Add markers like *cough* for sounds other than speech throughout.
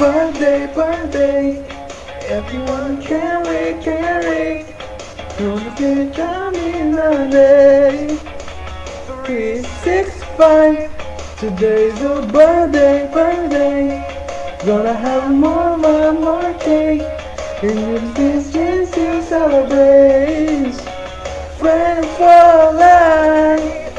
Birthday, birthday. Everyone can wait, can wait. Gonna get down in the day. Three, six, five. Today's your birthday, birthday. Gonna have more, more, more cake. And use this chance to celebrate. Friends for life.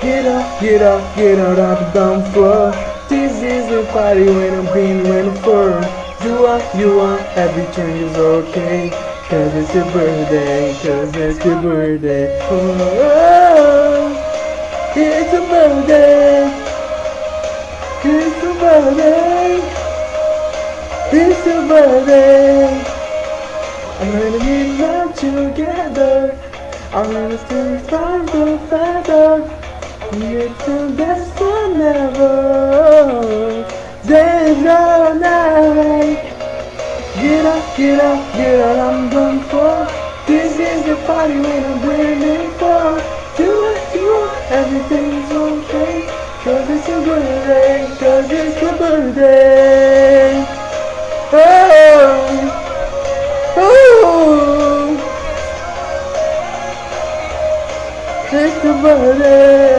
Get up, get up, get out of the floor. This is the party when I'm green, when I'm fur. You want, you want, everything is okay. Cause it's your birthday, cause it's your birthday. Oh, oh, it's your birthday. It's your birthday. It's your birthday. I'm gonna get back together. I'm gonna still find the feather. It's the best one ever. Get up, get up, I'm done for. This is the party when I'm waiting for. Do what you want, everything's okay. Cause it's your birthday, cause it's your birthday. Oh, oh, it's your birthday.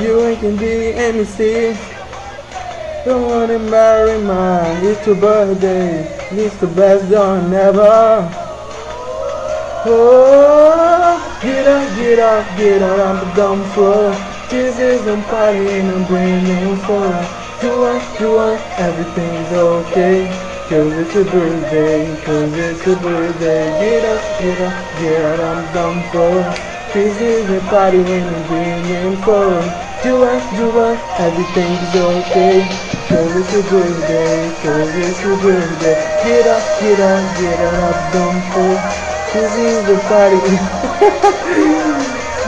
You ain't can be MC. Don't wanna marry mine. It's your birthday. It's the best done ever. Oh, get up, get up, get out on the dumb. This is a party and I'm bringing for. You want, you want, everything's okay. Cause it's your birthday, cause it's your birthday. Get up, get up, get out on the dumb. This is a party I'm bringing for. You want, you want, everything's okay. Cause it's your birthday, cause it's your birthday. Get up, get up, get. This is the party. you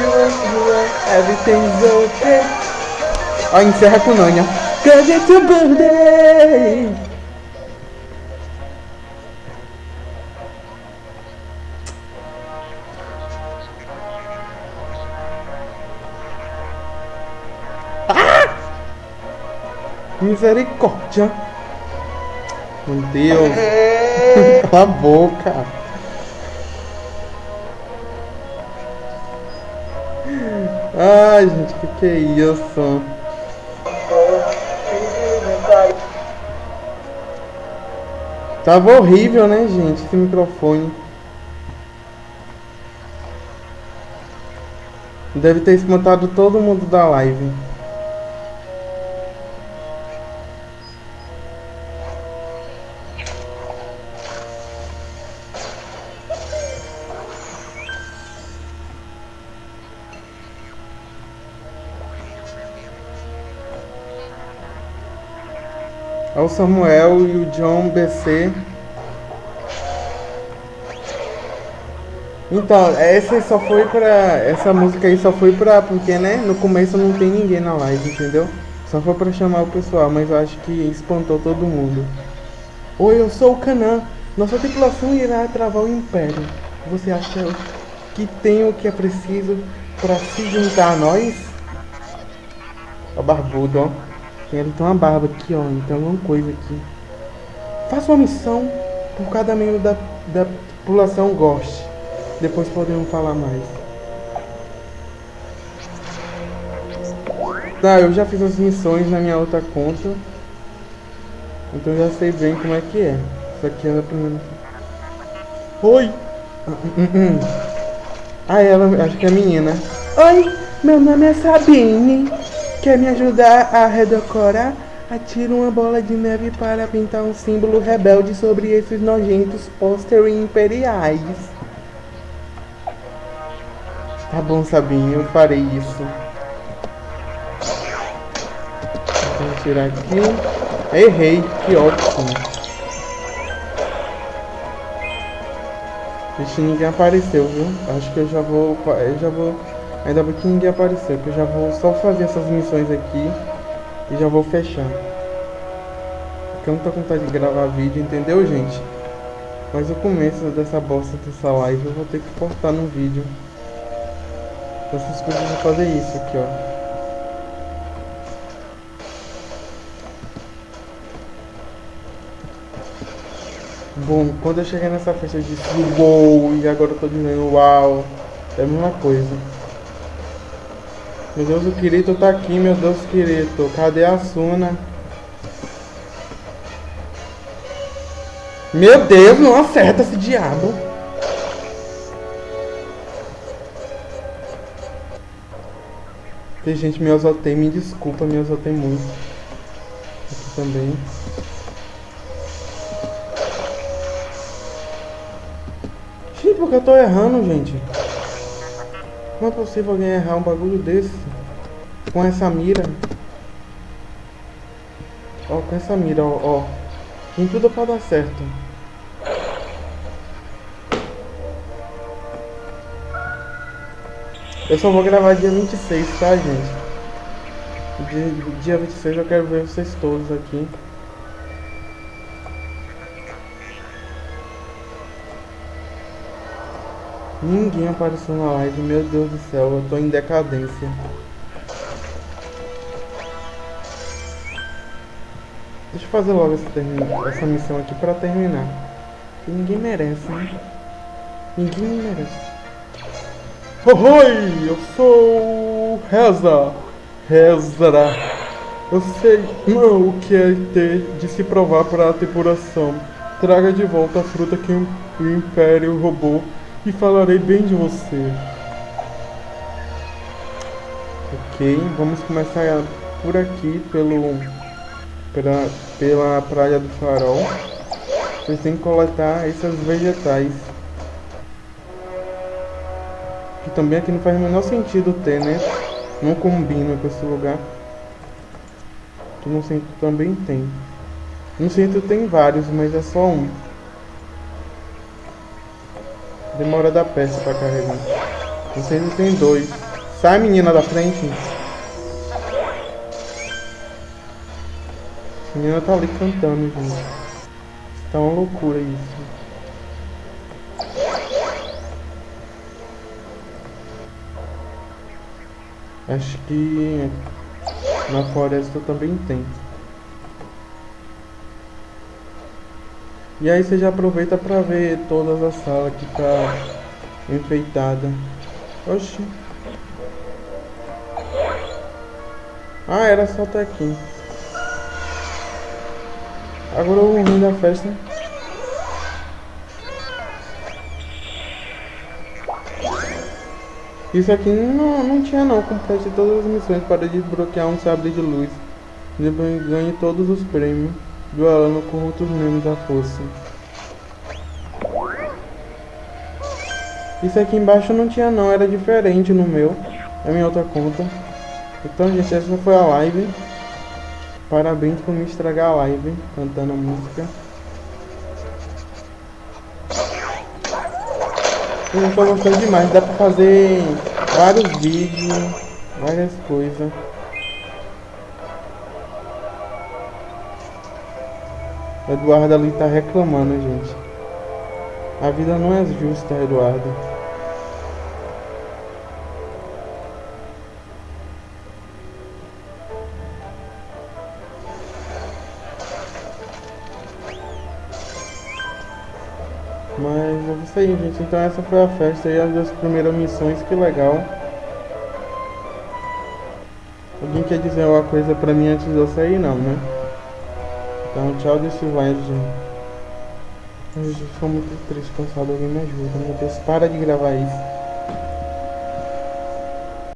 you everything's okay. Ó, encerra com Nanya. Cause it's your birthday. Misericórdia. Meu Deus. Cala a boca. Ai, gente, que que é isso? Tava horrível, né, gente, esse microfone. Deve ter espantado todo mundo da live. O Samuel e o John BC. Então, essa só foi pra. Essa música aí só foi pra. Porque, né? No começo não tem ninguém na live, entendeu? Só foi pra chamar o pessoal, mas eu acho que espantou todo mundo. Oi, eu sou o Canã. Nossa tripulação irá travar o Império. Você acha que tem o que é preciso pra se juntar a nós? Ó, barbudo, ó. Ele tem uma barba aqui, ó. Então alguma coisa aqui. Faça uma missão por cada membro da, da população goste. Depois podemos falar mais. Tá, eu já fiz as missões na minha outra conta. Então já sei bem como é que é. Isso aqui é a primeira. Oi! *laughs* Ah, ela, acho que é a menina. Oi, meu nome é Sabine. Quer me ajudar a redecorar? Atira uma bola de neve para pintar um símbolo rebelde sobre esses nojentos pôster imperiais. Tá bom, Sabinho, eu farei isso. Vou tirar aqui. Errei, que ótimo. Vixe, ninguém apareceu, viu? Acho que eu já vou. Eu já vou. Ainda bem que ninguém apareceu, que eu já vou só fazer essas missões aqui e já vou fechar. Porque eu não tô com vontade de gravar vídeo, entendeu, gente? Mas o começo dessa bosta dessa live eu vou ter que cortar no vídeo. Então vocês precisam fazer isso aqui, ó. Bom, quando eu cheguei nessa festa eu disse uou, e agora eu tô dizendo uau, é a mesma coisa. Meu Deus, o Kirito tá aqui, meu Deus, Kirito. Cadê a Suna? Meu Deus, não acerta esse diabo. Tem gente, me exaltei, me desculpa, me exaltei muito. Aqui também. Gente, porque eu tô errando, gente? Como é possível alguém errar um bagulho desse? Com essa mira. Ó, com essa mira, ó, ó. Tem tudo pra dar certo. Eu só vou gravar dia 26, tá, gente? Dia, dia 26 eu quero ver vocês todos aqui. Ninguém apareceu na live, meu Deus do céu, eu tô em decadência. Deixa eu fazer logo essa, essa missão aqui pra terminar. Que ninguém merece, né? Ninguém merece. Oi, eu sou Reza. Reza. Eu sei não, *laughs* o que é ter de se provar para a tripulação. Traga de volta a fruta que o Império roubou e falarei bem de você. Ok, vamos começar por aqui, pelo, pela, pela Praia do Farol. Vocês têm que coletar esses vegetais. Que também aqui não faz o menor sentido ter, né? Não combina com esse lugar. Aqui no centro também tem. No centro tem vários, mas é só um. Demora da peça pra carregar. Vocês tem dois. Sai, menina da frente. A menina tá ali cantando, gente. Tá uma loucura isso. Acho que na floresta também tem. E aí você já aproveita para ver todas as salas que tá enfeitada. Oxi. Ah, era só até aqui. Agora o ruim da festa. Isso aqui não, não tinha não. Complete todas as missões para desbloquear um sabre de luz. Ganhe todos os prêmios duelando com outros membros da força. Isso aqui embaixo não tinha não, era diferente no meu, é minha outra conta. Então gente, essa foi a live. Parabéns por me estragar a live, cantando a música. Eu tô gostando demais, dá pra fazer vários vídeos, várias coisas. Eduardo ali tá reclamando, gente. A vida não é justa, Eduardo. Mas é isso aí, gente. Então essa foi a festa e as duas primeiras missões, que legal. Alguém quer dizer alguma coisa pra mim antes de eu sair? Não, né? Então, tchau desse gente. Eu estou muito triste, cansado. Alguém me ajuda. Meu Deus, para de gravar isso.